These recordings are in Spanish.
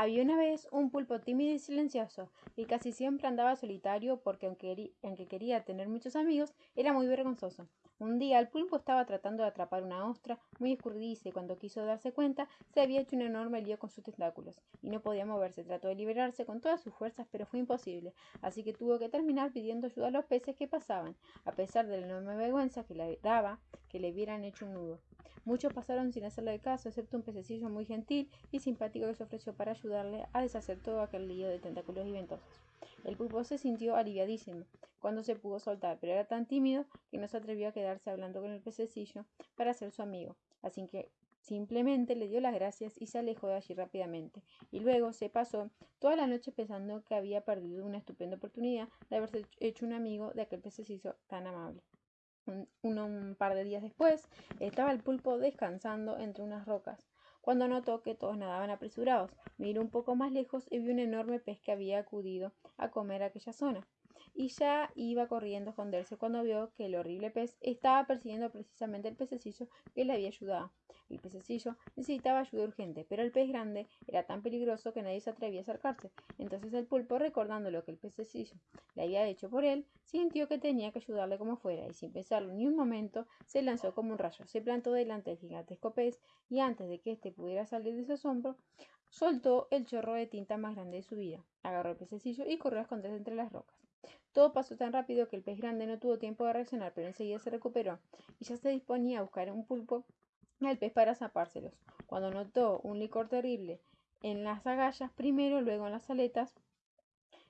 Había una vez un pulpo tímido y silencioso, y casi siempre andaba solitario porque aunque, quería tener muchos amigos, era muy vergonzoso. Un día el pulpo estaba tratando de atrapar una ostra muy escurridiza y cuando quiso darse cuenta se había hecho un enorme lío con sus tentáculos y no podía moverse. Trató de liberarse con todas sus fuerzas pero fue imposible, así que tuvo que terminar pidiendo ayuda a los peces que pasaban, a pesar de la enorme vergüenza que le daba que le hubieran hecho un nudo. Muchos pasaron sin hacerle caso, excepto un pececillo muy gentil y simpático que se ofreció para ayudarle a deshacer todo aquel lío de tentáculos y ventosos. El pulpo se sintió aliviadísimo cuando se pudo soltar, pero era tan tímido que no se atrevió a quedarse hablando con el pececillo para ser su amigo. Así que simplemente le dio las gracias y se alejó de allí rápidamente. Y luego se pasó toda la noche pensando que había perdido una estupenda oportunidad de haberse hecho un amigo de aquel pececillo tan amable. Un, par de días después, estaba el pulpo descansando entre unas rocas, cuando notó que todos nadaban apresurados. Miró un poco más lejos y vio un enorme pez que había acudido a comer aquella zona y ya iba corriendo a esconderse cuando vio que el horrible pez estaba persiguiendo precisamente el pececillo que le había ayudado. El pececillo necesitaba ayuda urgente, pero el pez grande era tan peligroso que nadie se atrevía a acercarse. Entonces el pulpo, recordando lo que el pececillo le había hecho por él, sintió que tenía que ayudarle como fuera, y sin pensarlo ni un momento, se lanzó como un rayo, se plantó delante del gigantesco pez, y antes de que éste pudiera salir de su asombro, soltó el chorro de tinta más grande de su vida, agarró el pececillo y corrió a esconderse entre las rocas. Todo pasó tan rápido que el pez grande no tuvo tiempo de reaccionar, pero enseguida se recuperó y ya se disponía a buscar un pulpo al pez para zapárselos. Cuando notó un licor terrible en las agallas, primero, luego en las aletas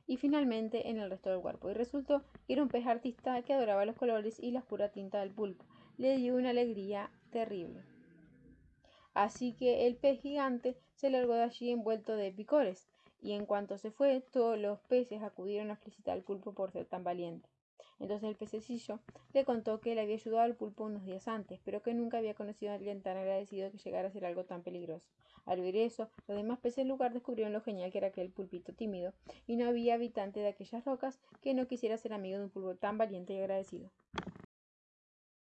y finalmente en el resto del cuerpo. Y resultó que era un pez artista que adoraba los colores y la oscura tinta del pulpo. Le dio una alegría terrible. Así que el pez gigante se largó de allí envuelto de picores y en cuanto se fue, todos los peces acudieron a felicitar al pulpo por ser tan valiente. Entonces el pececillo le contó que le había ayudado al pulpo unos días antes, pero que nunca había conocido a alguien tan agradecido que llegara a ser algo tan peligroso. Al oír eso, los demás peces del lugar descubrieron lo genial que era aquel pulpito tímido, y no había habitante de aquellas rocas que no quisiera ser amigo de un pulpo tan valiente y agradecido.